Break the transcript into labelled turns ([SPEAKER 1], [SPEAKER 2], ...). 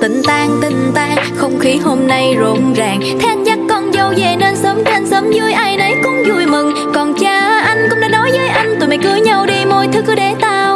[SPEAKER 1] Tình tan tình tan Không khí hôm nay rộn ràng. Thế anh dắt con dâu về nên sớm trên sớm vui, Ai nấy cũng vui mừng. Còn cha anh cũng đã nói với anh, Tụi mày cưới nhau đi mọi thứ cứ để tao.